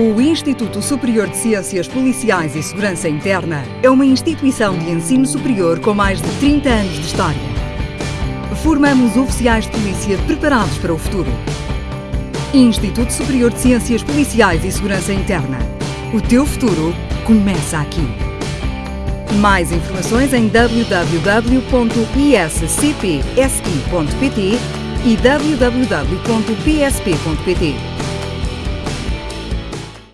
O Instituto Superior de Ciências Policiais e Segurança Interna é uma instituição de ensino superior com mais de 30 anos de história. Formamos oficiais de polícia preparados para o futuro. Instituto Superior de Ciências Policiais e Segurança Interna. O teu futuro começa aqui. Mais informações em www.iscpsi.pt e www.psp.pt.